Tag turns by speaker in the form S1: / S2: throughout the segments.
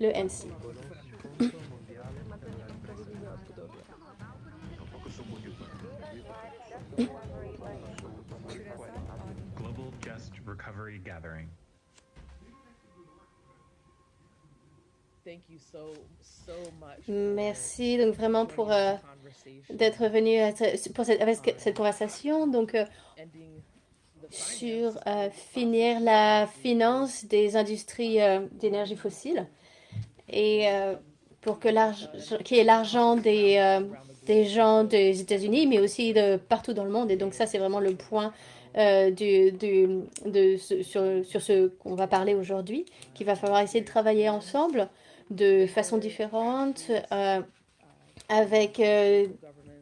S1: le NC.
S2: Global Just Recovery Gathering.
S1: Merci donc vraiment pour euh, d'être venu à ce- pour cette, avec cette conversation. Donc euh, sur euh, finir la finance des industries euh, d'énergie fossile et euh, pour que qu'il y ait l'argent des, euh, des gens des États-Unis, mais aussi de partout dans le monde. Et donc ça, c'est vraiment le point euh, sur, ce qu'on va parler aujourd'hui, qu'il va falloir essayer de travailler ensemble de façon différente avec,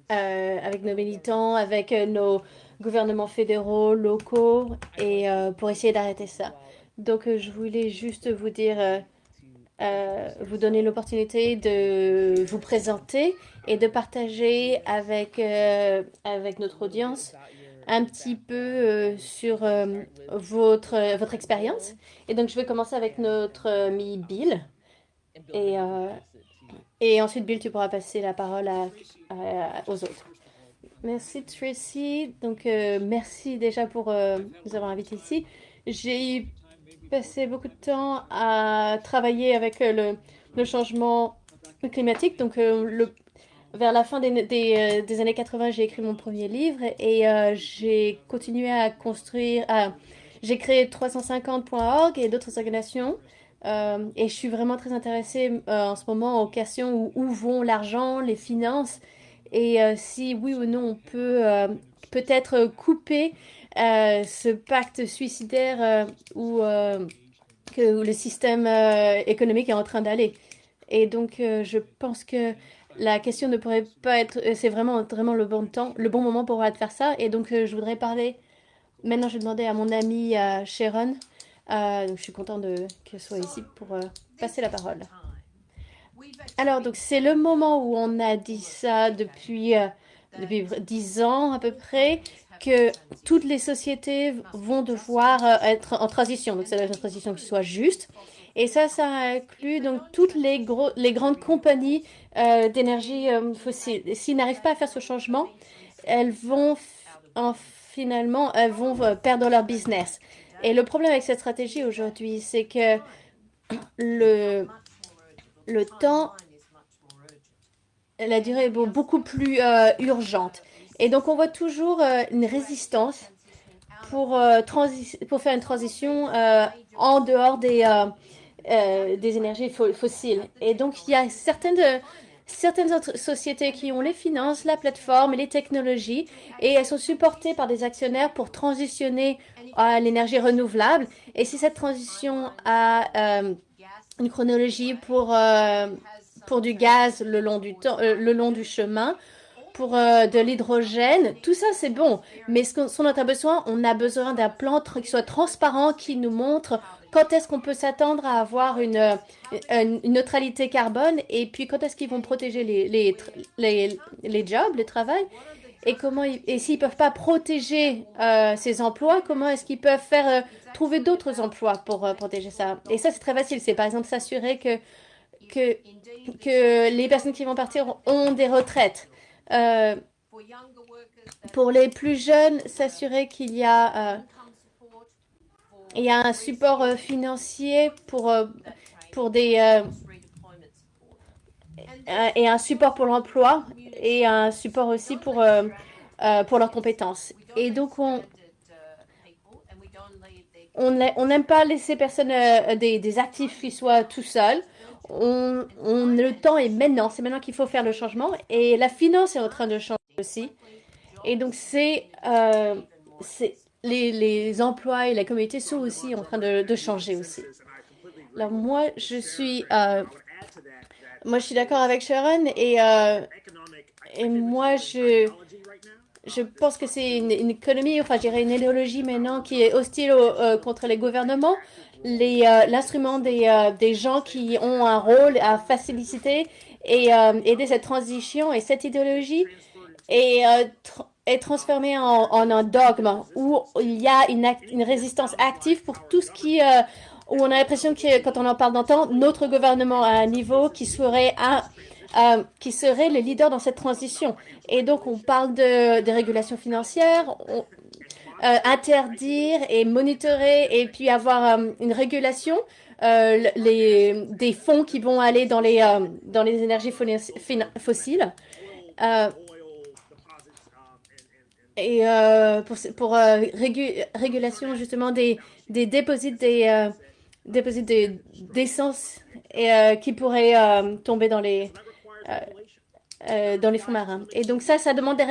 S1: avec nos militants, avec nos gouvernements fédéraux, locaux, et pour essayer d'arrêter ça. Donc, je voulais juste vous dire, euh, vous donner l'opportunité de vous présenter et de partager avec, euh, avec notre audience un petit peu euh, sur votre, votre expérience. Et donc, je vais commencer avec notre ami Bill. Et, et ensuite, Bill, tu pourras passer la parole aux autres. Merci Tracy. Donc, merci déjà pour nous avoir invités ici. J'ai passé beaucoup de temps à travailler avec euh, le, changement climatique. Donc, euh, vers la fin des, euh, années 80, j'ai écrit mon premier livre et j'ai continué à construire. j'ai créé 350.org et d'autres organisations. Et je suis vraiment très intéressée en ce moment aux questions où, vont l'argent, les finances et si oui ou non on peut peut-être couper ce pacte suicidaire euh, où, euh, où le système euh, économique est en train d'aller. Et donc euh, je pense que la question ne pourrait pas être, euh, c'est vraiment vraiment le bon temps, le bon moment pour faire ça. Et donc euh, je voudrais parler. Maintenant, je vais demander à mon amie euh, Sharon. Euh, je suis contente qu'elle soit ici pour euh, passer la parole. Alors, donc, c'est le moment où on a dit ça depuis, euh, depuis 10 ans à peu près, que toutes les sociétés vont devoir euh, être en transition. Donc, c'est une transition qui soit juste. Et ça, ça inclut donc toutes les, gros, les grandes compagnies euh, d'énergie euh, fossile. S'ils n'arrivent pas à faire ce changement, elles vont finalement elles vont perdre leur business. Et le problème avec cette stratégie aujourd'hui, c'est que le, le temps, la durée est beau- beaucoup plus urgente. Et donc, on voit toujours euh, une résistance pour, euh, pour faire une transition euh, en dehors des, énergies fo- fossiles. Et donc, il y a certaines, certaines autres sociétés qui ont les finances, la plateforme et les technologies, et elles sont supportées par des actionnaires pour transitionner à l'énergie renouvelable. Et si cette transition a une chronologie pour, pour du gaz le long du, temps, le long du chemin, pour euh, de l'hydrogène, tout ça c'est bon. Mais ce qu'on a besoin, on a besoin d'un plan qui soit transparent, qui nous montre quand est-ce qu'on peut s'attendre à avoir une, euh, neutralité carbone et puis quand est-ce qu'ils vont protéger les, les, les, jobs, le travail. Et comment et s'ils peuvent pas protéger euh, ces emplois, comment est-ce qu'ils peuvent faire trouver d'autres emplois pour protéger ça? Et ça c'est très facile. C'est par exemple s'assurer que que que les personnes qui vont partir ont des retraites. Euh, pour les plus jeunes, s'assurer qu'il y a euh, il y a un support euh, financier pour pour des et un support pour l'emploi et un support aussi pour pour leurs compétences. Et donc on on n'a- on n'aime pas laisser personne des, des actifs qui soient tout seuls. On, le temps est maintenant, c'est maintenant qu'il faut faire le changement et la finance est en train de changer aussi. Et donc c'est euh, les, emplois et la communauté sont aussi en train de, changer aussi. Alors moi je suis euh, moi je suis d'accord avec Sharon et euh, et moi je je pense que c'est une, économie, enfin, je dirais une idéologie maintenant qui est hostile euh, contre les gouvernements, l'instrument des, euh, des gens qui ont un rôle à faciliter et euh, aider cette transition et cette idéologie est, euh, tr- est transformée en, un dogme où il y a une, résistance active pour tout ce qui euh, où on a l'impression que quand on en parle d'antan, notre gouvernement à un niveau qui serait un, euh, qui serait le leader dans cette transition. Et donc, on parle de, de régulation financière, euh, interdire et monitorer et puis avoir euh, une régulation les, des fonds qui vont aller dans les, dans les énergies fossiles. et pour, régulation justement des, des déposits des déposits d'essence et qui pourraient tomber dans les euh, euh, dans les fonds marins. Et donc ça, ça demande des,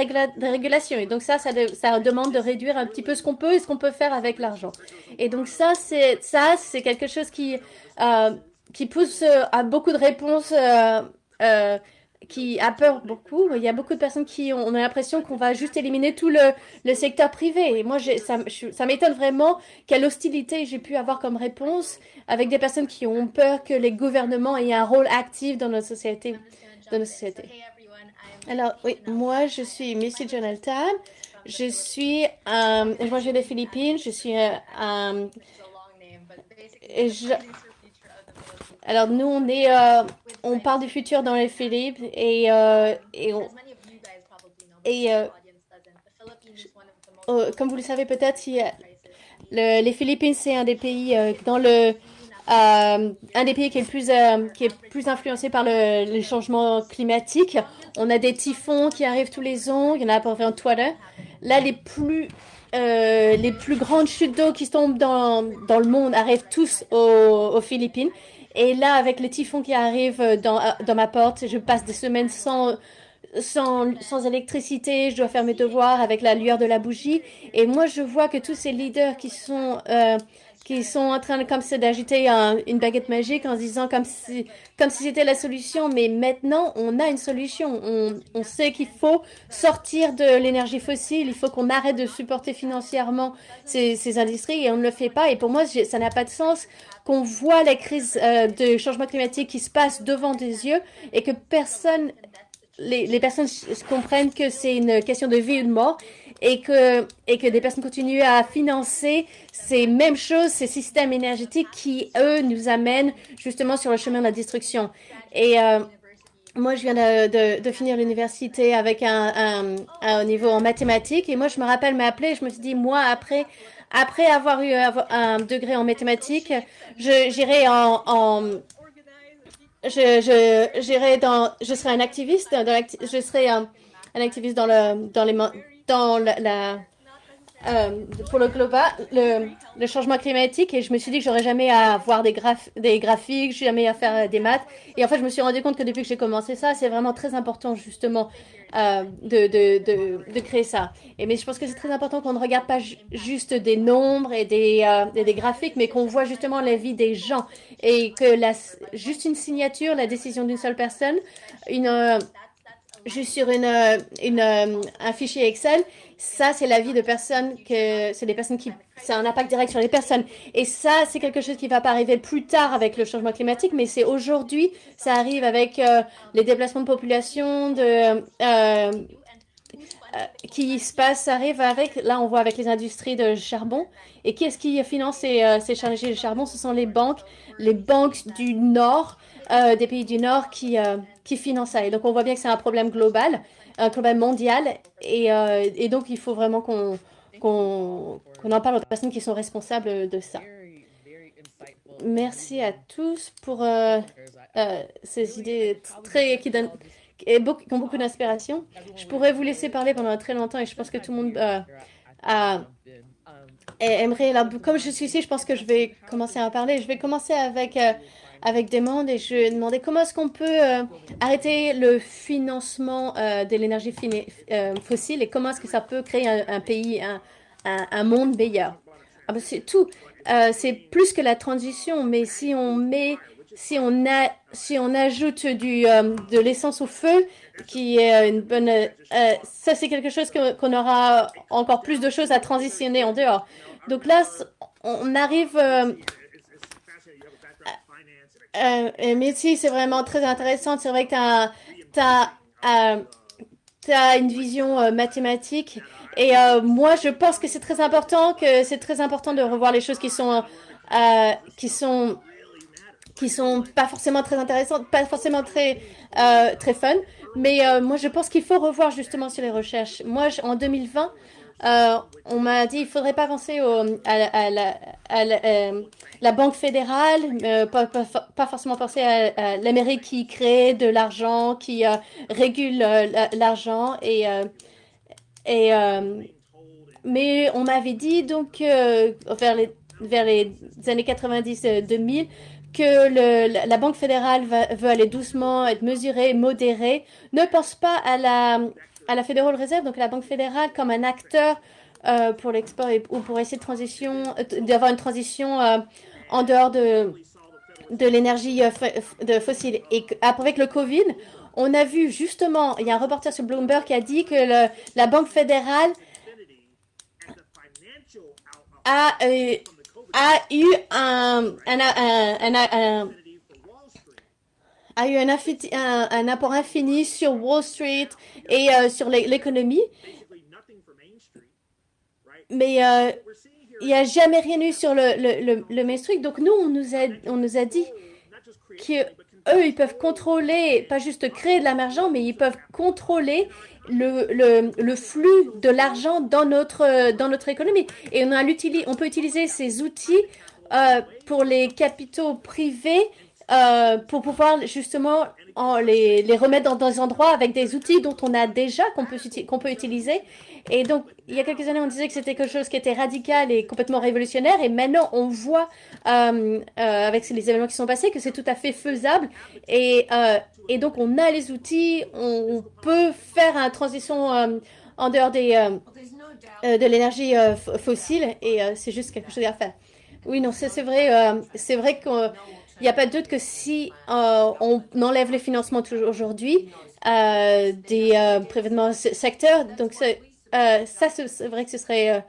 S1: régulations. Et donc ça, ça, demande de réduire un petit peu ce qu'on peut et ce qu'on peut faire avec l'argent. Et donc ça, c'est ça, c'est quelque chose qui euh, qui pousse à beaucoup de réponses. qui a peur beaucoup. Il y a beaucoup de personnes qui ont, l'impression qu'on va juste éliminer tout le, le secteur privé. Et moi, ça, m'étonne vraiment quelle hostilité j'ai pu avoir comme réponse avec des personnes qui ont peur que les gouvernements aient un rôle actif dans notre société de nos sociétés. Alors, oui, moi, je suis Missy Jonathan. Je suis, euh, je viens des Philippines. Je suis, euh, euh alors, nous, on est, euh, on parle du futur dans les Philippines et, euh, et, on, et oh, comme vous le savez peut-être, les Philippines, c'est un des pays dans le euh, un des pays qui est, le plus, euh, qui est plus influencé par le, les changements climatiques. On a des typhons qui arrivent tous les ans. Il y en a à peu près en Twitter. Là, les plus, euh, les plus grandes chutes d'eau qui tombent dans, dans le monde arrivent tous aux, aux, Philippines. Et là, avec les typhons qui arrivent dans, dans ma porte, je passe des semaines sans, sans, sans, électricité, je dois faire mes devoirs avec la lueur de la bougie. Et moi, je vois que tous ces leaders qui sont euh, qui sont en train comme ça d'agiter une baguette magique en se disant comme si comme si c'était la solution. Mais maintenant, on a une solution. On, on sait qu'il faut sortir de l'énergie fossile. Il faut qu'on arrête de supporter financièrement ces, ces, industries et on ne le fait pas. Et pour moi, ça n'a pas de sens qu'on voit la crise euh, de changement climatique qui se passe devant des yeux et que personne les, les personnes comprennent que c'est une question de vie ou de mort et que, et que des personnes continuent à financer ces mêmes choses, ces systèmes énergétiques qui, eux, nous amènent justement sur le chemin de la destruction. Et euh, moi, je viens de, de, finir l'université avec un, un, niveau en mathématiques. Et moi, je me rappelle m'appeler, je me suis dit, moi, après, après avoir eu un degré en mathématiques, j'irai en, en je, je, dans, je serai un activiste, dans je serai un, un activiste dans le, dans les, dans la, euh, pour le global, le, le, changement climatique et je me suis dit que j'aurais jamais à voir des, graph des graphiques, jamais à faire des maths. Et en fait, je me suis rendu compte que depuis que j'ai commencé ça, c'est vraiment très important justement euh, de, de, de, de, créer ça. Et mais je pense que c'est très important qu'on ne regarde pas juste des nombres et des, euh, des graphiques, mais qu'on voit justement la vie des gens et que la, juste une signature, la décision d'une seule personne, une euh, juste sur une, euh, une, euh, un fichier Excel, ça, c'est la vie de personnes que, c'est des personnes qui, c'est un impact direct sur les personnes. Et ça, c'est quelque chose qui va pas arriver plus tard avec le changement climatique, mais c'est aujourd'hui, ça arrive avec euh, les déplacements de population, de, euh, qui se passe, arrive avec, là, on voit avec les industries de charbon. Et qui est-ce qui finance ces, ces chargés de charbon? Ce sont les banques, les banques du Nord, euh, des pays du Nord qui, euh, qui financent ça. Et donc, on voit bien que c'est un problème global, un problème mondial. Et, euh, donc, il faut vraiment qu'on qu'on en parle aux personnes qui sont responsables de ça. Merci à tous pour ces idées très qui donnent et qui ont beaucoup d'inspiration. Je pourrais vous laisser parler pendant très longtemps et je pense que tout le monde a, aimerait. comme je suis ici, je pense que je vais commencer à parler. Je vais commencer avec avec des mondes et je demandais comment est-ce qu'on peut euh, arrêter le financement euh, de l'énergie euh, fossile et comment est-ce que ça peut créer un, pays, un, monde meilleur. Ah ben, c'est tout. c'est plus que la transition, mais si on met, si on ajoute de l'essence au feu, qui est une bonne, ça c'est quelque chose qu'on aura encore plus de choses à transitionner en dehors. Donc là, on arrive euh, mais si, c'est vraiment très intéressant. C'est vrai que tu as, euh, une vision euh, mathématique. Et euh, moi, je pense que c'est très important, que c'est très important de revoir les choses qui sont qui sont qui sont pas forcément très intéressantes, pas forcément très très fun. Mais moi, je pense qu'il faut revoir justement sur les recherches. Moi, en 2020, euh, on m'a dit ne faudrait pas penser à, la, Banque fédérale, euh, pas, forcément penser à, l'Amérique qui crée de l'argent, qui euh, régule l'argent. Et, et, mais on m'avait dit donc vers, les, vers les années 90-2000 que la Banque fédérale veut aller doucement, être mesurée, modérée, ne pense pas à la, à la Federal Reserve, donc la Banque fédérale, comme un acteur euh, pour l'export ou pour essayer de transition, euh, d'avoir une transition euh, en dehors de, de l'énergie de fossile. Et avec le Covid, on a vu justement, il y a un reporter sur Bloomberg qui a dit que la Banque fédérale a, a eu un, un, un a eu un, apport infini sur Wall Street et euh, sur l'économie. Mais euh, il n'y a jamais rien eu sur le, le, le, Main Street. Donc nous, on nous a, on nous a dit qu'eux, ils peuvent contrôler, pas juste créer de l'argent, mais ils peuvent contrôler le, le, le flux de l'argent dans notre, dans notre économie. Et on, a on peut utiliser ces outils euh, pour les capitaux privés euh, pour pouvoir justement en les, les, remettre dans des endroits avec des outils dont on a déjà, qu'on peut, qu'on peut utiliser. Et donc, il y a quelques années, on disait que c'était quelque chose qui était radical et complètement révolutionnaire. Et maintenant, on voit, euh, euh, avec les événements qui sont passés, que c'est tout à fait faisable. Et, et donc, on a les outils, on, peut faire une transition en dehors des, de l'énergie fossile. Et c'est juste quelque chose à faire. Oui, non, c'est vrai, c'est vrai que il n'y a pas de doute que si euh, on enlève les financements aujourd'hui euh, des euh, secteurs, donc ça, c'est vrai que ce serait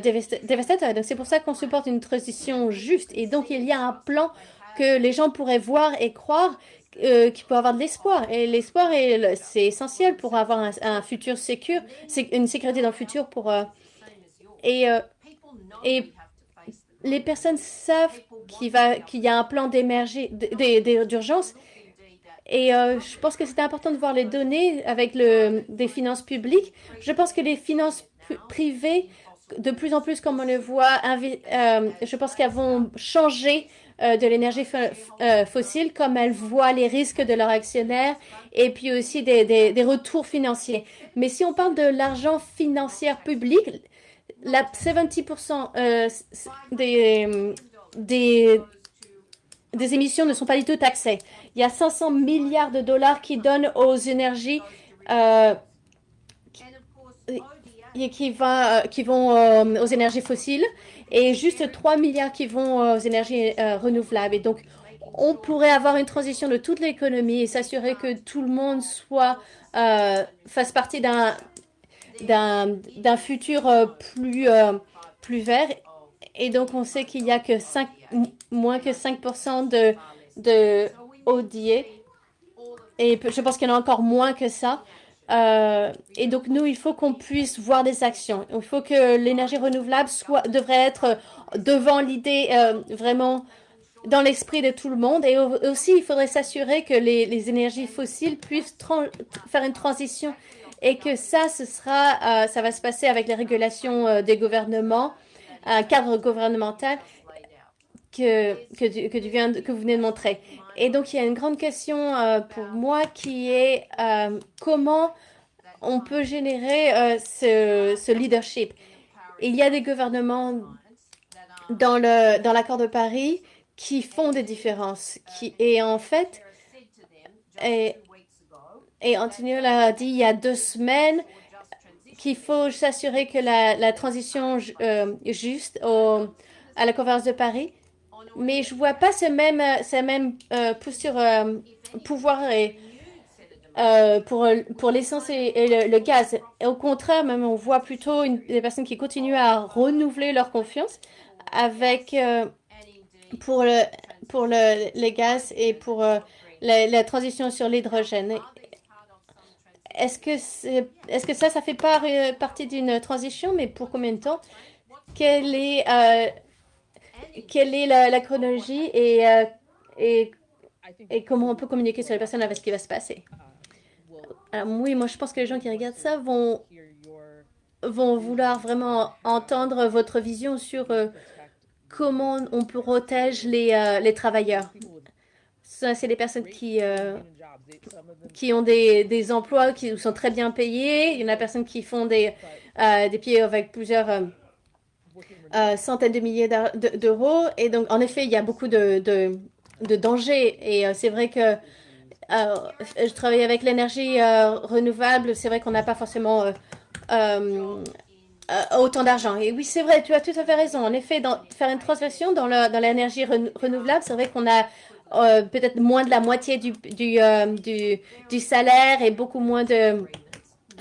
S1: dévastateur. Donc c'est pour ça qu'on supporte une transition juste. Et donc il y a un plan que les gens pourraient voir et croire euh, qui peut avoir de l'espoir. Et l'espoir, c'est essentiel pour avoir un, futur sécur, une sécurité dans le futur pour... et les personnes savent qu'il y a un plan d'urgence. Et euh, je pense que c'est important de voir les données avec le, des finances publiques. Je pense que les finances privées, de plus en plus comme on le voit, euh, je pense qu'elles vont changer euh, de l'énergie fossile comme elles voient les risques de leurs actionnaires et puis aussi des retours financiers. Mais si on parle de l'argent financier public, la 70% euh, des, des, émissions ne sont pas du tout taxées. Il y a 500 milliards de dollars qui donnent aux énergies euh, va, qui vont euh, aux énergies fossiles et juste 3 milliards qui vont aux énergies renouvelables. Et donc, on pourrait avoir une transition de toute l'économie et s'assurer que tout le monde soit fasse partie d'un d'un futur euh, plus, euh, plus vert. Et donc, on sait qu'il y a que 5, moins que 5% de, de. Et je pense qu'il y en a encore moins que ça. Euh, et donc, nous, il faut qu'on puisse voir des actions. Il faut que l'énergie renouvelable soit, devrait être devant l'idée vraiment dans l'esprit de tout le monde. Et aussi, il faudrait s'assurer que les, les, énergies fossiles puissent faire une transition et que ça, euh, ça va se passer avec les régulations euh, des gouvernements, un cadre gouvernemental que, que, que, vous venez de montrer. Et donc, il y a une grande question euh, pour moi qui est comment on peut générer ce, leadership. Il y a des gouvernements dans le dans l'accord de Paris qui font des différences. Qui, et en fait, et Antonio l'a dit il y a deux semaines qu'il faut s'assurer que la, transition euh, juste à la conférence de Paris. Mais je vois pas ce même, ce même euh, posture, euh, pouvoir euh, pour, pour l'essence et, le, gaz. Au contraire, même on voit plutôt une, des personnes qui continuent à renouveler leur confiance avec pour le pour le, les gaz et pour la, transition sur l'hydrogène. Est-ce que, ça, ça fait partie d'une transition, mais pour combien de temps? Quelle est, euh, la, chronologie et, et, comment on peut communiquer sur les personnes avec ce qui va se passer? Alors, oui, moi je pense que les gens qui regardent ça vont, vouloir vraiment entendre votre vision sur comment on protège les, les travailleurs. C'est des personnes qui, qui ont des, des, emplois qui sont très bien payés. Il y en a personnes qui font des, euh, des pieds avec plusieurs euh, euh, centaines de milliers d'euros. Et donc, en effet, il y a beaucoup de, de, de dangers. Et c'est vrai que je travaille avec l'énergie renouvelable. C'est vrai qu'on n'a pas forcément autant d'argent. Et oui, c'est vrai, tu as tout à fait raison. En effet, dans, faire une transaction dans l'énergie renouvelable, c'est vrai qu'on a euh, peut-être moins de la moitié du, euh, du, du, salaire et beaucoup moins de,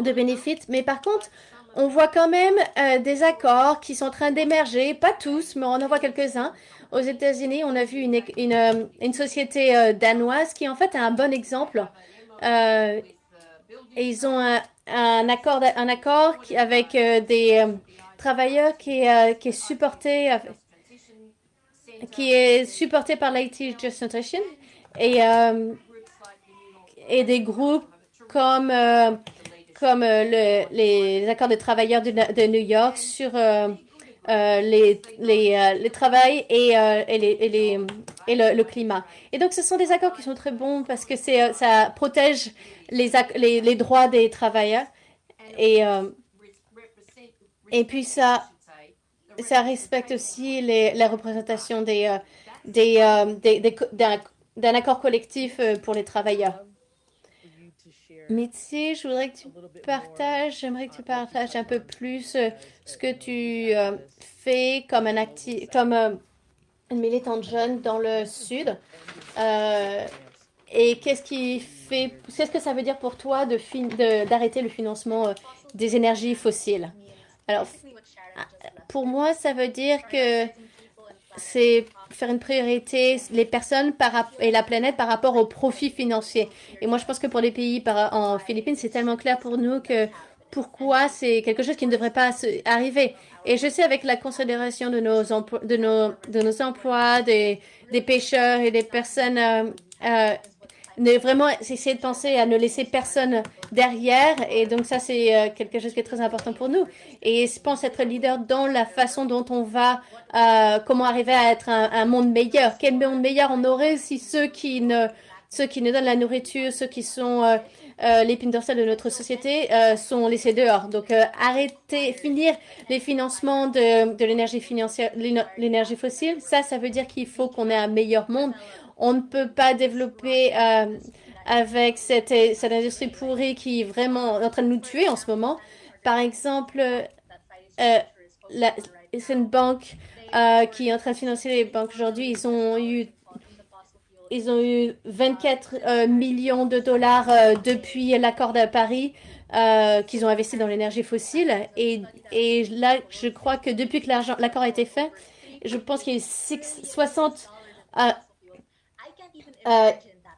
S1: de bénéfices. Mais par contre, on voit quand même euh, des accords qui sont en train d'émerger, pas tous, mais on en voit quelques-uns. Aux États-Unis, on a vu une, une, une société danoise qui en fait a un bon exemple. et ils ont un, un accord, un accord avec des travailleurs qui, qui est supporté qui est supporté par l'IT Justification et, euh, et des groupes comme, euh, comme euh, le, les accords de travailleurs de, de New York sur les, les, les travail et, et, les, et, le, climat. Et donc, ce sont des accords qui sont très bons parce que ça protège les, les, les, droits des travailleurs et, et puis ça ça respecte aussi la représentation euh, euh, d'un accord collectif euh, pour les travailleurs. Mitzi, je voudrais que tu partages, j'aimerais que tu partages un peu plus ce que tu fais comme un militante jeune dans le sud. et qu'est-ce qui fait, qu'est-ce que ça veut dire pour toi d'arrêter le financement des énergies fossiles? Alors, pour moi, ça veut dire que c'est faire une priorité les personnes et la planète par rapport au profit financier. Et moi, je pense que pour les pays par, en Philippines, c'est tellement clair pour nous que pourquoi c'est quelque chose qui ne devrait pas arriver. Et je sais avec la considération de nos, de nos, de nos emplois, des, des pêcheurs et des personnes euh, euh, ne vraiment essayer de penser à ne laisser personne derrière. Et donc ça, c'est euh, quelque chose qui est très important pour nous. Et je pense être leader dans la façon dont on va, euh, comment arriver à être un, monde meilleur. Quel monde meilleur on aurait si ceux qui ne, ceux qui nous donnent la nourriture, ceux qui sont euh, euh l'épine dorsale de notre société sont laissés dehors. Donc arrêter, finir les financements de, de l'énergie financière, l'énergie fossile, ça, ça veut dire qu'il faut qu'on ait un meilleur monde. On ne peut pas développer euh, avec cette, cette industrie pourrie qui est vraiment en train de nous tuer en ce moment. Par exemple, euh, c'est une banque euh, qui est en train de financer les banques aujourd'hui. Ils ont eu ils ont eu 24 millions de dollars depuis l'accord de Paris qu'ils ont investi dans l'énergie fossile. Et, et, là, je crois que depuis que l'accord a été fait, je pense qu'il y a 60 60, euh,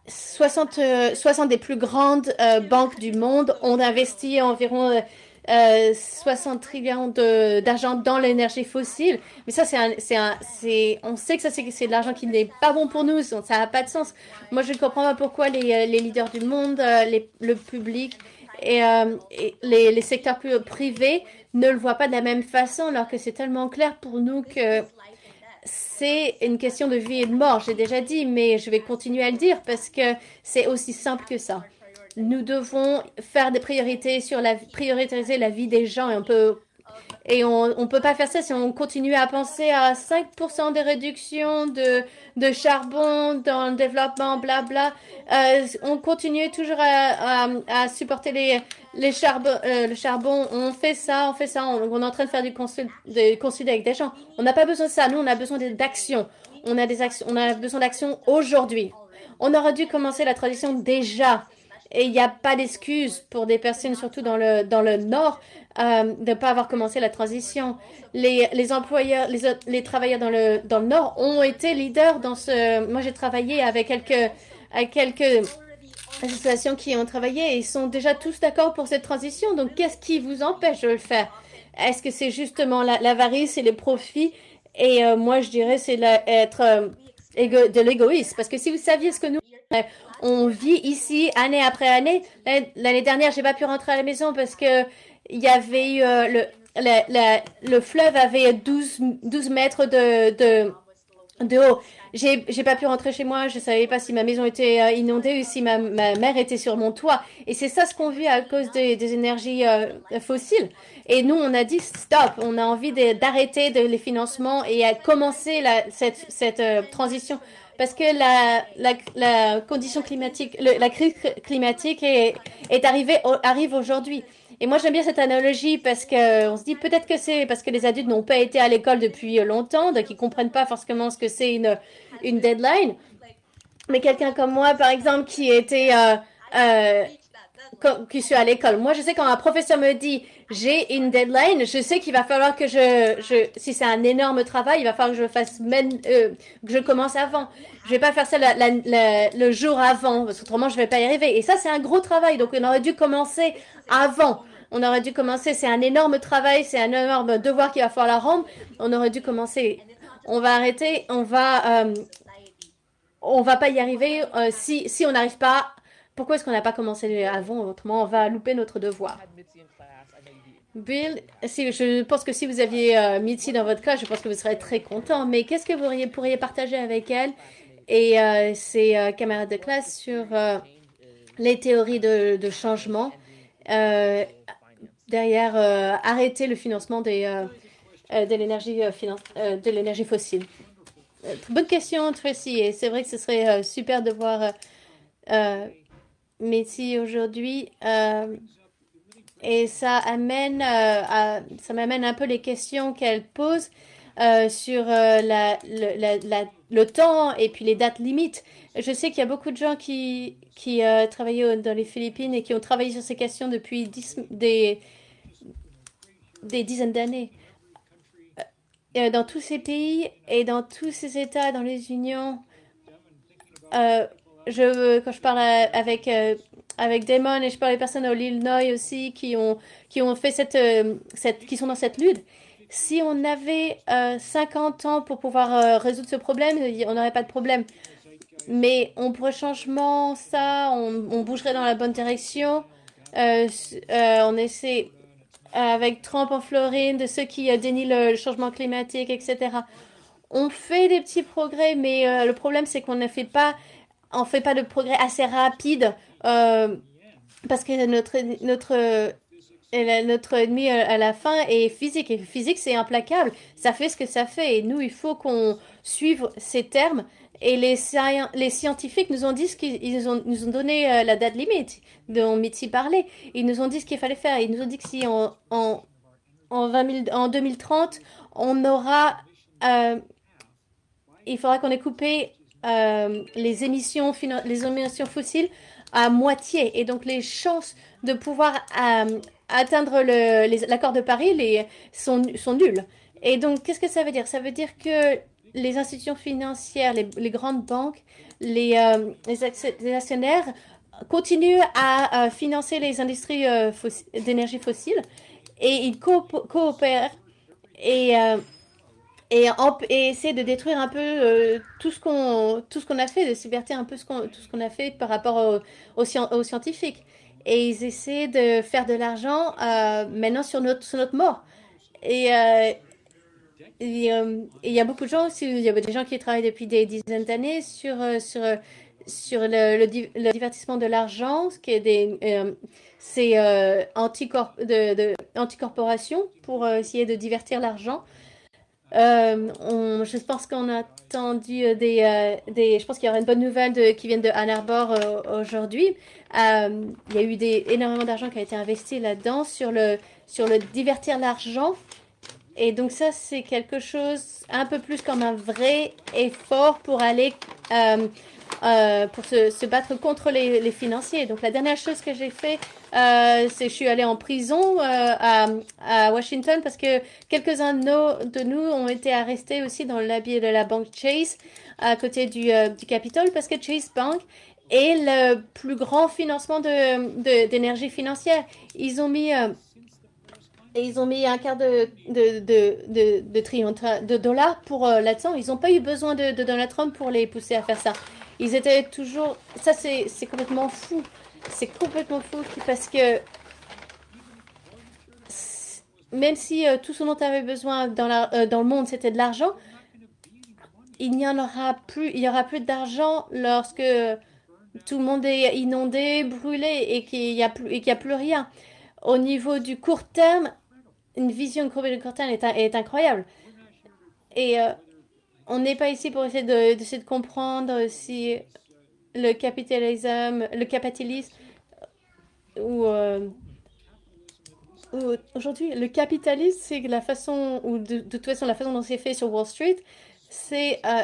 S1: 60 euh, des plus grandes euh, banques du monde ont investi environ 60 trillions d'argent dans l'énergie fossile. Mais ça, c'est on sait que ça, c'est de l'argent qui n'est pas bon pour nous. Ça n'a pas de sens. Moi, je ne comprends pas pourquoi les, leaders du monde, le public et, les, les, secteurs privés ne le voient pas de la même façon, alors que c'est tellement clair pour nous que c'est une question de vie et de mort, j'ai déjà dit, mais je vais continuer à le dire parce que c'est aussi simple que ça. Nous devons faire des priorités sur la prioriser la vie des gens et on peut et on ne peut pas faire ça si on continue à penser à 5% de réduction de, de charbon dans le développement, blabla. Euh, on continue toujours à, à, supporter les, les charbon, euh, le charbon. On fait ça, on fait ça. On, est en train de faire du consul, de avec des gens. On n'a pas besoin de ça. Nous, on a besoin d'action. On a des on a besoin d'action aujourd'hui. On aurait dû commencer la transition déjà. Et il n'y a pas d'excuse pour des personnes, surtout dans le, dans le Nord, euh, de ne pas avoir commencé la transition. Les, les employeurs, les, les travailleurs dans le, dans le Nord ont été leaders dans ce... Moi, j'ai travaillé avec quelques, avec quelques associations qui ont travaillé et ils sont déjà tous d'accord pour cette transition. Donc, qu'est-ce qui vous empêche de le faire? Est-ce que c'est justement l'avarice et les profits? Et moi, je dirais, c'est être de l'égoïsme. Parce que si vous saviez ce que nous, on vit ici année après année, l'année dernière, j'ai pas pu rentrer à la maison parce que il y avait eu le, le fleuve avait 12, 12 mètres de, de, de haut. J'ai, j'ai pas pu rentrer chez moi, je savais pas si ma maison était euh, inondée ou si ma, ma mère était sur mon toit. Et c'est ça ce qu'on vit à cause des, des énergies euh, fossiles. Et nous, on a dit stop, on a envie d'arrêter les financements et à commencer la, cette, cette euh, transition. Parce que la, la, la condition climatique, la crise climatique est, est arrivée, arrive aujourd'hui. Et moi, j'aime bien cette analogie parce que on se dit peut-être que c'est parce que les adultes n'ont pas été à l'école depuis longtemps, donc ils comprennent pas forcément ce que c'est une, une deadline. Mais quelqu'un comme moi, par exemple, qui était, euh, euh, qui suis à l'école. Moi, je sais quand un professeur me dit j'ai une deadline, je sais qu'il va falloir que je, je si c'est un énorme travail, il va falloir que je fasse même, euh, que je commence avant. Je vais pas faire ça le jour avant, parce qu'autrement je vais pas y arriver. Et ça, c'est un gros travail, donc on aurait dû commencer avant. On aurait dû commencer, c'est un énorme travail, c'est un énorme devoir qu'il va falloir la rendre. On aurait dû commencer. On va arrêter, on va, euh, on va pas y arriver euh, si, si on n'arrive pas. Pourquoi est-ce qu'on n'a pas commencé avant? Autrement, on va louper notre devoir. Bill, si, je pense que si vous aviez euh, Mitzi dans votre cas, je pense que vous serez très content. Mais qu'est-ce que vous pourriez, partager avec elle? Et euh, ses camarades de classe sur les théories de, de changement derrière euh, arrêter le financement des, euh, euh, de l'énergie de l'énergie fossile Bonne question, Tracy. Et c'est vrai que ce serait super de voir Messi aujourd'hui. et ça amène, ça m'amène un peu les questions qu'elle pose sur la, le temps et puis les dates limites. Je sais qu'il y a beaucoup de gens qui, qui travaillent dans les Philippines et qui ont travaillé sur ces questions depuis des, des dizaines d'années. Euh, dans tous ces pays et dans tous ces États, dans les unions, euh, je, quand je parle avec, euh, avec Damon et je parle des personnes au Illinois aussi qui ont, qui ont fait cette, cette, qui sont dans cette lutte, si on avait 50 ans pour pouvoir résoudre ce problème, on n'aurait pas de problème. Mais on pourrait changement ça, on bougerait dans la bonne direction. on essaie, avec Trump en Floride, de ceux qui euh, dénient le changement climatique, etc. On fait des petits progrès, mais euh, le problème c'est qu'on ne fait pas, on fait pas de progrès assez rapide euh, parce que notre notre notre ennemi à la fin est physique et physique c'est implacable. Ça fait ce que ça fait et nous il faut qu'on suive ces termes et les, scientifiques nous ont dit ce qu'ils nous ont donné euh, la date limite dont Mitzi parlait. Ils nous ont dit ce qu'il fallait faire. Ils nous ont dit que si en, en, en, 20 en 2030, on aura... Euh, il faudra qu'on ait coupé euh, les, émissions, les émissions fossiles à moitié. Et donc les chances de pouvoir atteindre l'accord de Paris sont nulles. Et donc, qu'est-ce que ça veut dire? Ça veut dire que les institutions financières, les, grandes banques, les, euh, les, actionnaires continuent à euh, financer les industries euh, d'énergie fossile et ils coopèrent et, et, et, essaient de détruire un peu tout ce qu'on qu'on a fait, de subvertir un peu tout ce qu'on a fait par rapport aux, aux, scientifiques. Et ils essaient de faire de l'argent maintenant sur notre, sur notre mort. Et euh, il y a beaucoup de gens aussi, il y a des gens qui travaillent depuis des dizaines d'années sur, euh, sur, sur le, le, divertissement de l'argent, ce qui est des, euh, c'est anticorp de, de anticorporation pour essayer de divertir l'argent. je pense qu'on a entendu des, des, je pense qu'il y aura une bonne nouvelle qui vient de Ann Arbor aujourd'hui. il y a eu des, énormément d'argent qui a été investi là-dedans sur le, sur le divertir l'argent et donc ça, c'est quelque chose un peu plus comme un vrai effort pour aller, euh, euh, pour se, se, battre contre les, les, financiers. Donc la dernière chose que j'ai fait, euh, c'est je suis allée en prison euh, à, à, Washington parce que quelques-uns de, de, nous ont été arrêtés aussi dans l'habit de la banque Chase à côté du, euh, du Capitole parce que Chase Bank est le plus grand financement d'énergie de, d'énergie financière. Ils ont mis et ils ont mis un quart de, de, de, de, de dollars pour euh, là-dedans. Ils n'ont pas eu besoin de, Donald Trump pour les pousser à faire ça. Ils étaient toujours... Ça, c'est complètement fou. C'est complètement fou parce que même si euh, tout ce dont tu avais besoin dans, la, euh, dans le monde, c'était de l'argent, il n'y en aura plus, il y aura plus d'argent lorsque tout le monde est inondé, brûlé et qu'il n'y a, a plus rien. Au niveau du court terme, une vision de court terme est, est incroyable. Et euh, on n'est pas ici pour essayer de, de comprendre si le capitalisme, le capitalisme ou aujourd'hui, le capitalisme, c'est la façon, ou de, toute façon, la façon dont c'est fait sur Wall Street, c'est euh,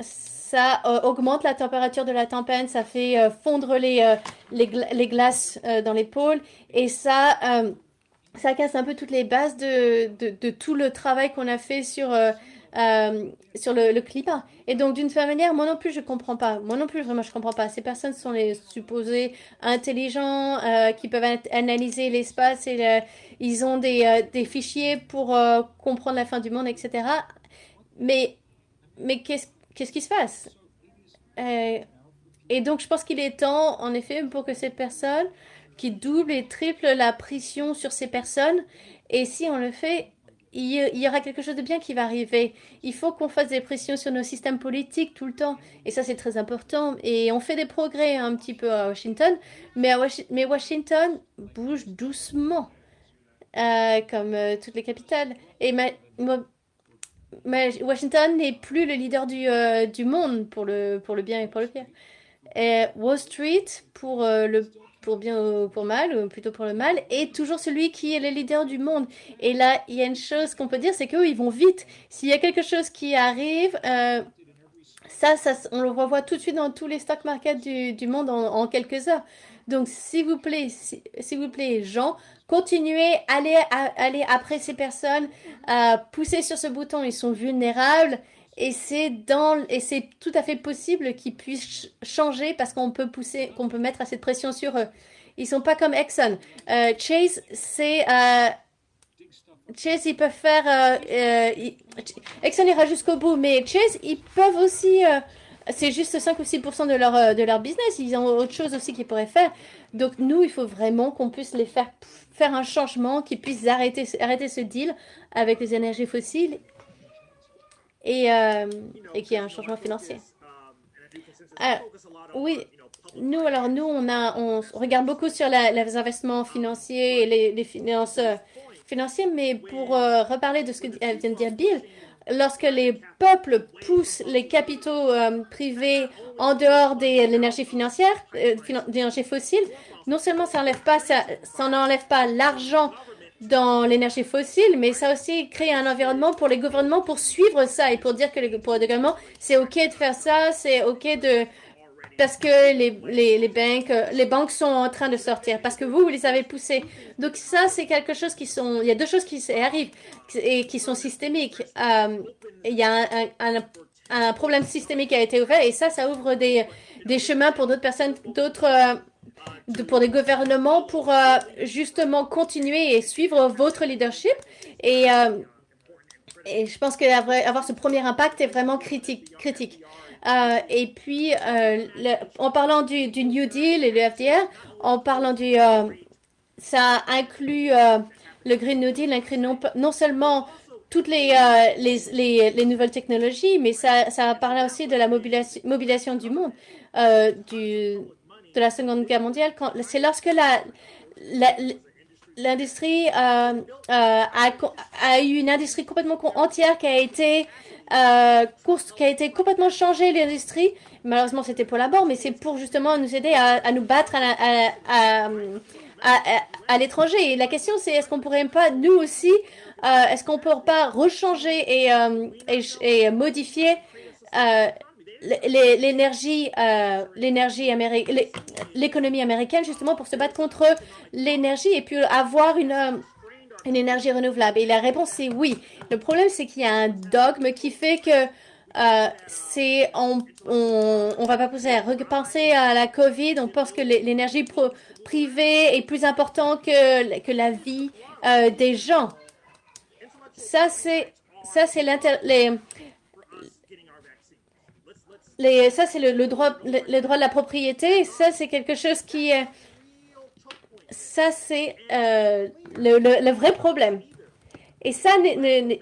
S1: ça euh, augmente la température de la tempête, ça fait euh, fondre les, les, glaces dans les pôles et ça, ça casse un peu toutes les bases de, de tout le travail qu'on a fait sur euh, sur le, climat. Et donc, d'une certaine manière, moi non plus, je comprends pas. Moi non plus, vraiment, je comprends pas. Ces personnes sont les supposés intelligents, euh, qui peuvent analyser l'espace et ils ont des, euh, des fichiers pour comprendre la fin du monde, etc. Mais, mais qu'est-ce qu'est-ce qui se passe? Et donc, je pense qu'il est temps, en effet, pour que ces personnes qui doublent et triplent la pression sur ces personnes, et si on le fait, il y aura quelque chose de bien qui va arriver. Il faut qu'on fasse des pressions sur nos systèmes politiques tout le temps. Et ça, c'est très important. Et on fait des progrès un petit peu à Washington. Mais, Washington bouge doucement, euh, comme euh, toutes les capitales. Et Washington n'est plus le leader du, euh, du monde pour le, pour le bien et pour le pire. Wall Street, pour le pour bien ou pour mal, ou plutôt pour le mal, et toujours celui qui est le leader du monde. Et là, il y a une chose qu'on peut dire, c'est qu'eux, ils vont vite. S'il y a quelque chose qui arrive, euh, ça, ça, on le revoit tout de suite dans tous les stock markets du, monde en, quelques heures. Donc, s'il vous plaît, s'il vous plaît, gens, continuez, allez, allez après ces personnes, euh, poussez sur ce bouton, ils sont vulnérables. Et c'est tout à fait possible qu'ils puissent changer parce qu'on peut pousser, qu'on peut mettre assez de pression sur eux. Ils sont pas comme Exxon. Euh, Chase, c'est euh, Chase, ils peuvent faire. Euh, Exxon ira jusqu'au bout, mais Chase, ils peuvent aussi. c'est juste 5 ou 6 de leur, de leur business. Ils ont autre chose aussi qu'ils pourraient faire. Donc, nous, il faut vraiment qu'on puisse les faire faire un changement, qu'ils puissent arrêter, arrêter ce deal avec les énergies fossiles et, euh, et qui est un changement financier. Oui, nous, alors nous, on, a, on regarde beaucoup sur les investissements financiers et les, finances euh, financières, mais pour euh, reparler de ce que vient de dire Bill, lorsque les peuples poussent les capitaux privés en dehors de l'énergie financière, d'énergie fossile, non seulement ça n'enlève pas l'argent dans l'énergie fossile, mais ça aussi crée un environnement pour les gouvernements pour suivre ça et pour dire que les, pour les gouvernements, c'est OK de faire ça, c'est OK de... Parce que les, les, les, banques, les banques sont en train de sortir, parce que vous, vous les avez poussés. Donc ça, c'est quelque chose qui sont... Il y a deux choses qui arrivent et qui sont systémiques. Euh, il y a un, un, un, problème systémique qui a été ouvert et ça, ça ouvre des, des chemins pour d'autres personnes, d'autres... Pour des gouvernements pour euh, justement continuer et suivre votre leadership. Et, euh, et je pense qu'avoir ce premier impact est vraiment critique. critique. Euh, et puis, en parlant du, du, New Deal et le FDR, en parlant du... ça inclut le Green New Deal, inclut non, seulement toutes les, les, les, les, nouvelles technologies, mais ça, ça parle aussi de la mobilisation, mobilisation du monde, du, de la Seconde Guerre mondiale, c'est lorsque l'industrie euh, euh, a, eu une industrie complètement entière qui a été euh, qui a été complètement changée l'industrie. Malheureusement, c'était pour la mort, mais c'est pour justement nous aider à, nous battre à, l'étranger. Et la question, c'est est-ce qu'on pourrait pas nous aussi, est-ce qu'on peut pas rechanger et, et modifier l'énergie, euh, l'énergie américaine, l'économie américaine justement pour se battre contre l'énergie et puis avoir une, euh, une énergie renouvelable. Et la réponse c'est oui. Le problème c'est qu'il y a un dogme qui fait que euh, c'est on, on, on, va pas pousser à repenser à la COVID. On pense que l'énergie privée est plus importante que, que la vie euh, des gens. Ça, c'est ça, c'est ça, c'est le, droit, le, droit de la propriété. Ça, c'est quelque chose qui est, ça, c'est euh, le, le, vrai problème. Et ça, ne,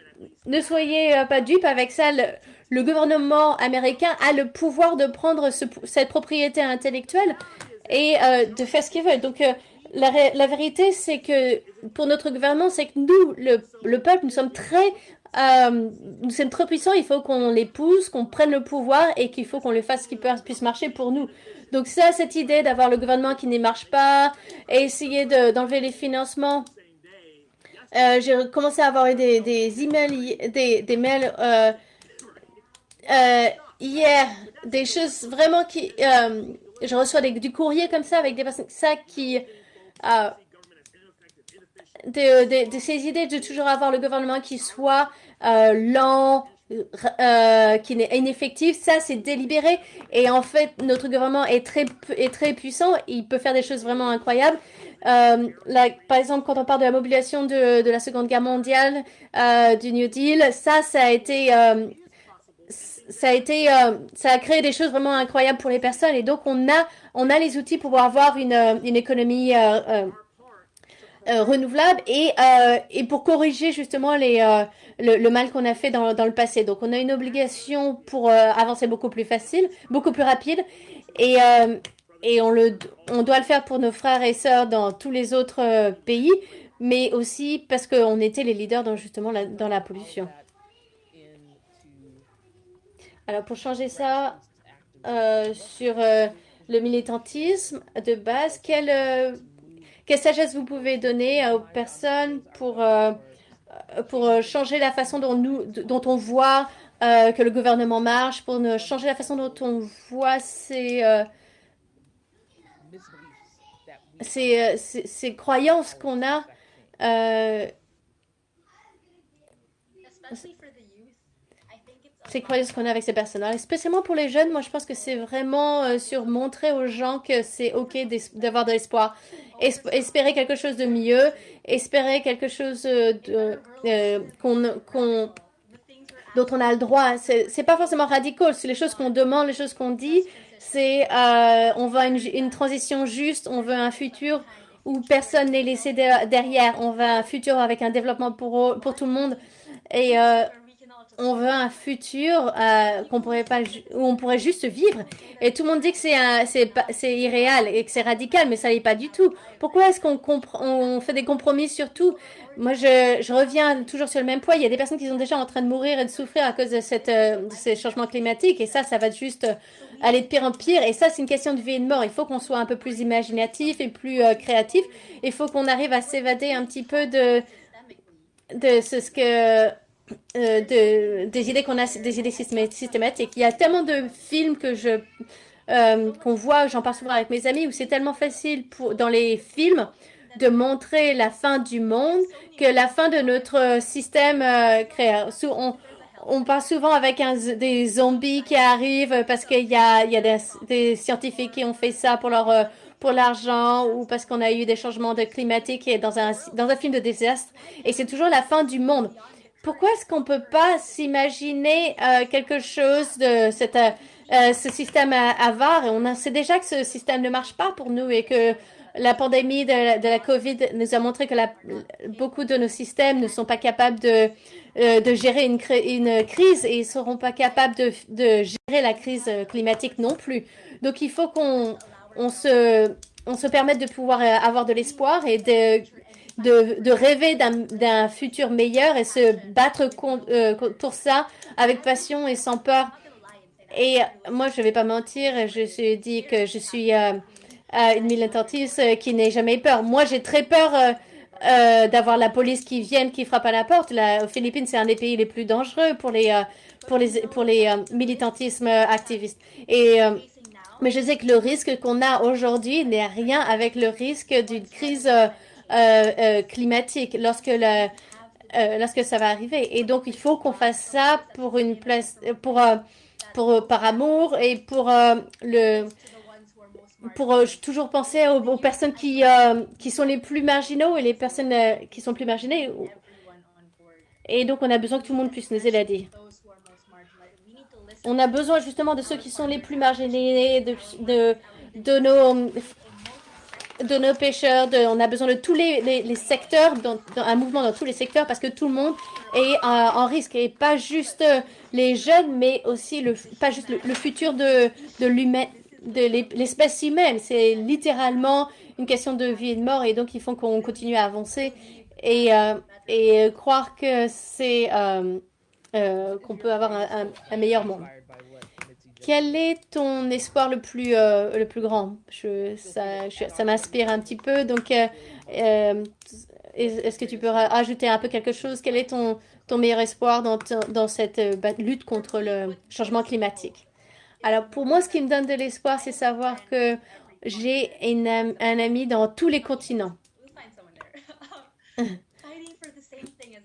S1: ne, soyez pas dupes avec ça. Le, gouvernement américain a le pouvoir de prendre cette propriété intellectuelle et euh, de faire ce qu'il veut. Donc, euh, la, la, vérité, c'est que pour notre gouvernement, c'est que nous, le, le, peuple, nous sommes très euh, nous sommes trop puissants, il faut qu'on les pousse, qu'on prenne le pouvoir et qu'il faut qu'on le fasse qui puisse marcher pour nous. Donc ça, cette idée d'avoir le gouvernement qui ne marche pas et essayer d'enlever les financements. Euh, J'ai commencé à avoir des, des emails, des, mails euh, euh, hier, des choses vraiment qui... Je reçois du courrier comme ça avec des personnes ça qui... Euh, de, de, ces idées de toujours avoir le gouvernement qui soit euh, lent, euh, qui est ineffectif, ça c'est délibéré. Et en fait, notre gouvernement est très, est très puissant, il peut faire des choses vraiment incroyables. Euh, par exemple, quand on parle de la mobilisation de, de la Seconde Guerre mondiale, euh, du New Deal, ça, ça a été, euh, ça a été, euh, ça a créé des choses vraiment incroyables pour les personnes. Et donc, on a, on a les outils pour avoir une, une économie euh, renouvelable et, euh, et pour corriger justement les, euh, le, mal qu'on a fait dans, dans, le passé. Donc on a une obligation pour avancer beaucoup plus facile, beaucoup plus rapide et, et on, le, on doit le faire pour nos frères et sœurs dans tous les autres pays, mais aussi parce qu'on était les leaders dans justement la, dans la pollution. Alors pour changer ça sur le militantisme de base, quel quelle sagesse vous pouvez donner aux personnes pour, euh, pour euh, changer la façon dont, nous, dont on voit euh, que le gouvernement marche, pour changer la façon dont on voit ces, ces, ces, croyances qu'on a ces croyances qu'on a avec ces personnes-là? Spécialement pour les jeunes, moi je pense que c'est vraiment sur montrer aux gens que c'est ok d'avoir de l'espoir espérer quelque chose de mieux, espérer quelque chose de, euh, qu'on, dont on a le droit. C'est pas forcément radical. C'est les choses qu'on demande, les choses qu'on dit. C'est euh, on veut une, transition juste, on veut un futur où personne n'est laissé derrière. On veut un futur avec un développement pour, pour tout le monde. Et euh, on veut un futur euh, où on pourrait juste vivre. Et tout le monde dit que c'est irréel et que c'est radical mais ça n'est pas du tout. Pourquoi est-ce qu'on on fait des compromis sur tout? Moi je, reviens toujours sur le même point il y a des personnes qui sont déjà en train de mourir et de souffrir à cause de euh, ces changements climatiques. Et ça ça va juste euh, aller de pire en pire. Et ça c'est une question de vie et de mort. Il faut qu'on soit un peu plus imaginatif et plus créatif. Il faut qu'on arrive à s'évader un petit peu de ce que euh, de, des idées qu'on a, des idées systématiques. Il y a tellement de films que je euh, qu'on voit, j'en parle souvent avec mes amis, où c'est tellement facile pour, dans les films de montrer la fin du monde que la fin de notre système euh, créé. On, on parle souvent avec des zombies qui arrivent parce qu'il y a, il y a des, scientifiques qui ont fait ça pour leur euh, pour l'argent ou parce qu'on a eu des changements de climatiques dans un dans un film de désastre et c'est toujours la fin du monde pourquoi est-ce qu'on peut pas s'imaginer euh, quelque chose de cette, euh, euh, ce système avare? On sait déjà que ce système ne marche pas pour nous et que la pandémie de la, COVID nous a montré que la, beaucoup de nos systèmes ne sont pas capables de, de gérer une, une, crise et ne seront pas capables de, de, gérer la crise climatique non plus. Donc il faut qu'on on se, on se permette de pouvoir avoir de l'espoir et de de, rêver d'un futur meilleur et se battre euh, pour ça avec passion et sans peur. Et moi, je ne vais pas mentir, je suis dit que je suis euh, euh, une militantiste qui n'ait jamais peur. Moi, j'ai très peur d'avoir la police qui vienne, qui frappe à la porte. La, aux Philippines, c'est un des pays les plus dangereux pour les, pour les, pour les militantismes activistes. Et mais je sais que le risque qu'on a aujourd'hui n'est rien avec le risque d'une crise euh, euh, climatique. Lorsque le, lorsque ça va arriver. Et donc, il faut qu'on fasse ça pour une place, pour, pour, par amour et pour le pour toujours penser aux, personnes qui, qui sont les plus marginaux et les personnes qui sont plus marginées. Et donc, on a besoin que tout le monde puisse nous aider. On a besoin justement de ceux qui sont les plus marginés, de, de, de nos de nos pêcheurs, de, on a besoin de tous les, les, secteurs, dans, un mouvement dans tous les secteurs parce que tout le monde est en risque et pas juste les jeunes, mais aussi le, pas juste le, futur de, de l'humain, de l'espèce humaine. C'est littéralement une question de vie et de mort et donc il faut qu'on continue à avancer et, euh, et croire que c'est euh, euh, qu'on peut avoir un, un, meilleur monde. Quel est ton espoir le plus, euh, le plus grand? Je, Ça, ça m'inspire un petit peu. Donc, euh, est-ce que tu peux ajouter un peu quelque chose? Quel est ton, ton meilleur espoir dans, dans cette lutte contre le changement climatique? Alors, pour moi, ce qui me donne de l'espoir, c'est savoir que j'ai un ami dans tous les continents.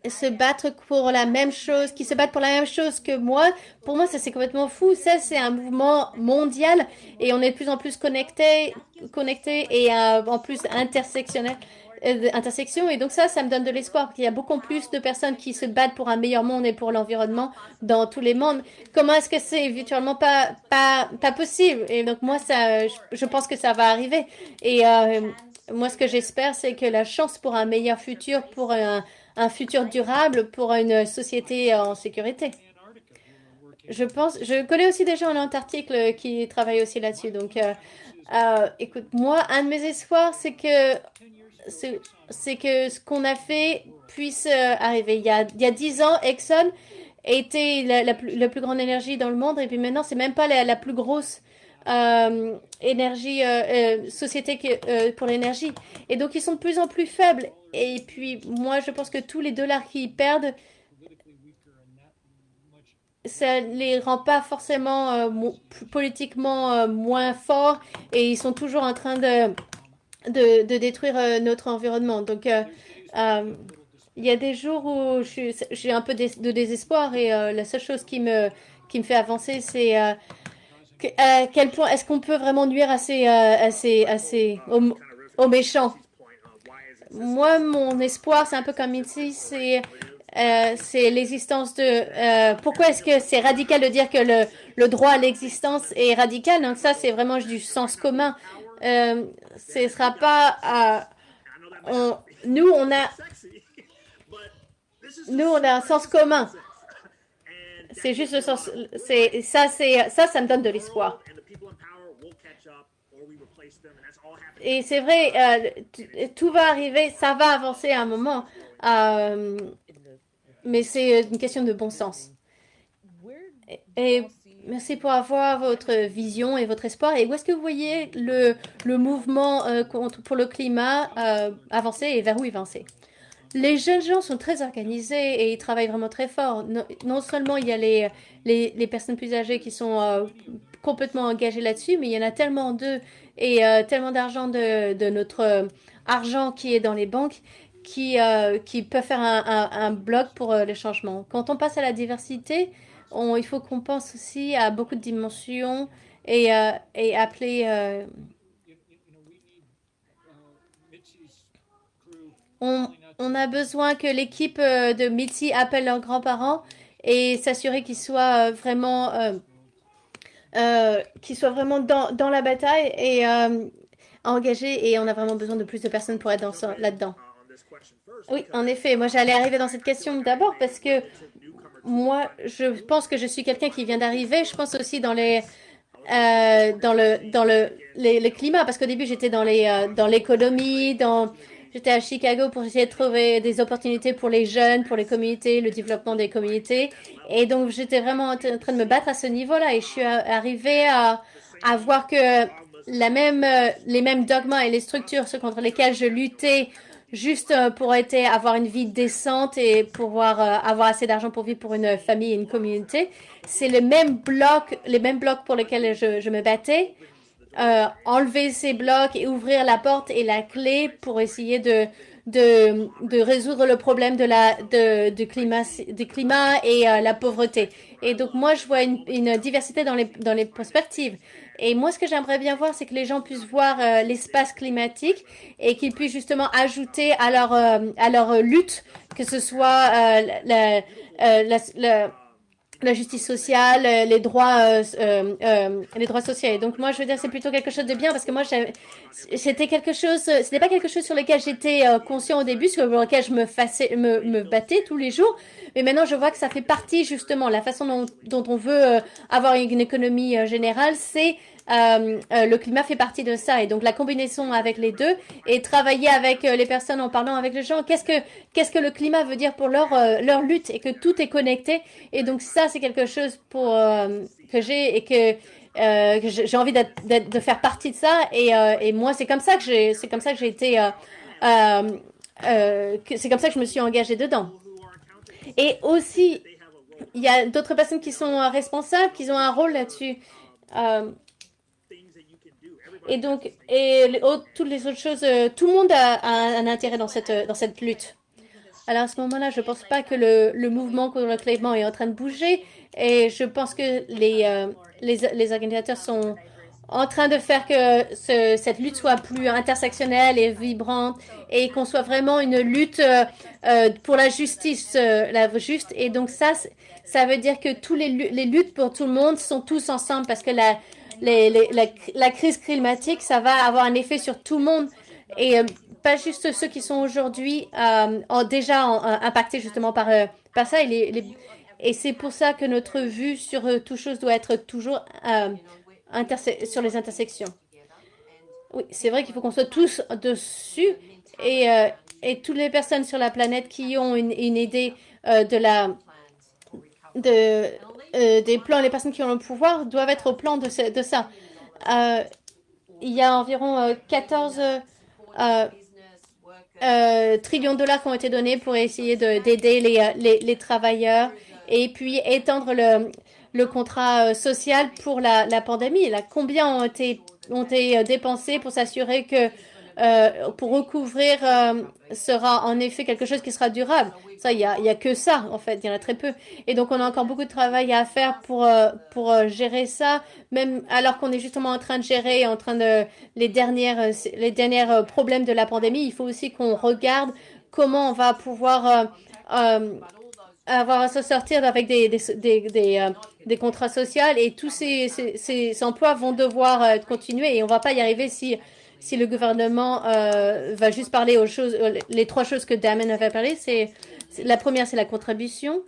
S1: se battre pour la même chose, qui se battent pour la même chose que moi, pour moi, ça c'est complètement fou. Ça, c'est un mouvement mondial et on est de plus en plus connectés, connectés et euh, en plus intersectionnel euh, intersection. Et donc ça ça me donne de l'espoir. Qu'il y a beaucoup plus de personnes qui se battent pour un meilleur monde et pour l'environnement dans tous les mondes. Comment est-ce que c'est virtuellement pas pas pas possible? Et donc moi ça je, pense que ça va arriver. Et euh, moi ce que j'espère c'est que la chance pour un meilleur futur pour un, un futur durable pour une société en sécurité. Je pense, je connais aussi des gens en Antarctique qui travaillent aussi là-dessus. Donc, euh, euh, écoute, moi, un de mes espoirs, c'est que c'est que ce qu'on a fait puisse euh, arriver. Il y a il ans, Exxon était la, plus, plus, grande énergie dans le monde et puis maintenant, c'est même pas la, la plus grosse euh, énergie, euh, euh, société pour l'énergie. Et donc, ils sont de plus en plus faibles. Et puis, moi, je pense que tous les dollars qu'ils perdent, ça les rend pas forcément politiquement moins forts et ils sont toujours en train de, de, de détruire notre environnement. Donc, il y a des jours où j'ai un peu de, désespoir et la seule chose qui me, qui me fait avancer, c'est à quel point est-ce qu'on peut vraiment nuire assez, assez, assez aux, méchants? Moi, mon espoir, c'est un peu comme ici, c'est euh, c'est l'existence de... Euh, pourquoi est-ce que c'est radical de dire que le, le droit à l'existence est radical Donc ça, c'est vraiment du sens commun. Euh, ce sera pas... On, nous, on a... Nous, on a un sens commun. C'est juste le sens. C'est ça, c'est ça, ça me donne de l'espoir. Et c'est vrai, euh, tout va arriver, ça va avancer à un moment, euh, mais c'est une question de bon sens. Et, merci pour avoir votre vision et votre espoir. Et où est-ce que vous voyez le, le mouvement euh, contre, pour le climat avancer et vers où avancer? Les jeunes gens sont très organisés et ils travaillent vraiment très fort. Non, seulement il y a les, les, personnes plus âgées qui sont euh, complètement engagées là-dessus, mais il y en a tellement d'eux et euh, tellement d'argent de, notre euh, argent qui est dans les banques qui, qui peuvent faire un, un, bloc pour les changements. Quand on passe à la diversité, il faut qu'on pense aussi à beaucoup de dimensions et, et appeler... on, on a besoin que l'équipe euh, de Mitzi appelle leurs grands-parents et s'assurer qu'ils soient euh, vraiment, euh, qu'ils soient vraiment dans, dans, la bataille et engagés. Et on a vraiment besoin de plus de personnes pour être là-dedans. Oui, en effet. Moi, j'allais arriver dans cette question d'abord parce que moi, je pense que je suis quelqu'un qui vient d'arriver. Je pense aussi dans les dans le dans le les, climat parce qu'au début j'étais dans les dans l'économie dans J'étais à Chicago pour essayer de trouver des opportunités pour les jeunes, pour les communautés, le développement des communautés. Et donc, j'étais vraiment en train de me battre à ce niveau-là. Et je suis arrivée à, à voir que la même, euh, les mêmes dogmas et les structures contre lesquelles je luttais juste euh, pour être, avoir une vie décente et pouvoir euh, avoir assez d'argent pour vivre pour une famille et une communauté, c'est le même bloc, les mêmes blocs pour lesquels je me battais. Euh, enlever ces blocs et ouvrir la porte et la clé pour essayer de, de, de résoudre le problème de la, de, du, climat, du climat et la pauvreté. Et donc, moi, je vois une, une diversité dans les, dans les perspectives. Et moi, ce que j'aimerais bien voir, c'est que les gens puissent voir euh, l'espace climatique et qu'ils puissent justement ajouter à leur, euh, à leur lutte, que ce soit euh, la, la, la, la, justice sociale, les droits, les droits sociaux. Et donc moi, je veux dire, c'est plutôt quelque chose de bien parce que moi, c'était quelque chose, c'était pas quelque chose sur lequel j'étais conscient au début, sur lequel je me, fassais, me, me battais tous les jours. Mais maintenant, je vois que ça fait partie justement, la façon dont, dont on veut avoir une économie générale, c'est euh, euh, le climat fait partie de ça. Et donc, la combinaison avec les deux et travailler avec euh, les personnes en parlant avec les gens, qu'est-ce que, qu'est-ce que le climat veut dire pour leur, leur lutte et que tout est connecté. Et donc, ça, c'est quelque chose pour, que j'ai et que, j'ai envie de faire partie de ça. Et, et moi, c'est comme ça que j'ai, c'est comme ça que j'ai été, c'est comme ça que je me suis engagée dedans. Et aussi, il y a d'autres personnes qui sont responsables, qui ont un rôle là-dessus. Et donc, et toutes les autres choses, euh, tout le monde a, un intérêt dans cette, dans cette lutte. Alors à ce moment-là, je ne pense pas que le, le, mouvement contre le climat est en train de bouger et je pense que les, euh, les, les, organisateurs sont en train de faire que ce, cette lutte soit plus intersectionnelle et vibrante et qu'on soit vraiment une lutte euh, pour la justice, la juste. Et donc ça, ça veut dire que tous les, les luttes pour tout le monde sont tous ensemble parce que la, la, crise climatique, ça va avoir un effet sur tout le monde et euh, pas juste ceux qui sont aujourd'hui euh, déjà impactés justement par, euh, par ça. Et, c'est pour ça que notre vue sur toute chose doit être toujours sur les intersections. Oui, c'est vrai qu'il faut qu'on soit tous dessus et, et toutes les personnes sur la planète qui ont une, une idée de la de, euh, des plans, les personnes qui ont le pouvoir doivent être au plan de, ça. Euh, il y a environ 14 euh, trillions de dollars qui ont été donnés pour essayer d'aider les, les, les, travailleurs et puis étendre le, le contrat social pour la, la pandémie. Là, combien ont été, ont été dépensés pour s'assurer que euh, pour recouvrir euh, sera en effet quelque chose qui sera durable. Ça, il n'y a, a que ça, en fait, il y en a très peu. Et donc, on a encore beaucoup de travail à faire pour, euh, pour gérer ça, même alors qu'on est justement en train de gérer, en train de les dernières, les problèmes de la pandémie. Il faut aussi qu'on regarde comment on va pouvoir avoir à se sortir avec des, des, des, des, contrats sociaux et tous ces, ces, ces, emplois vont devoir continuer et on va pas y arriver si si le gouvernement euh, va juste parler aux choses, euh, les trois choses que Damon avait parlé, c'est la première, c'est la contribution.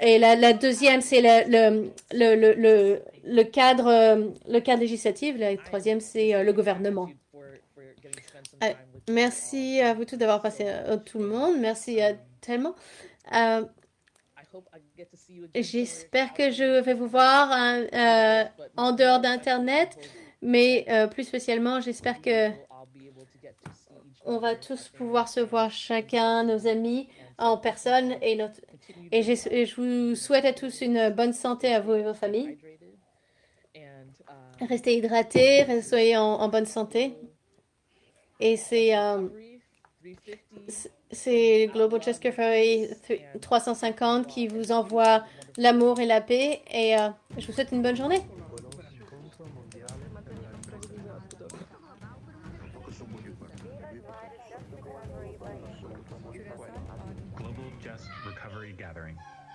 S1: Et la, deuxième, c'est le, le, le, le, cadre, euh, le cadre législatif. La troisième, c'est le gouvernement. merci à vous tous d'avoir passé tout le monde. Merci tellement. J'espère que je vais vous voir hein, en dehors d'Internet. Mais euh, plus spécialement, j'espère que on va tous pouvoir se voir chacun, nos amis, en personne. Et, je vous souhaite à tous une bonne santé à vous et vos familles. Restez hydratés, soyez en, bonne santé. Et c'est euh, c'est Global Ferry 350 qui vous envoie l'amour et la paix. Et euh, je vous souhaite une bonne journée.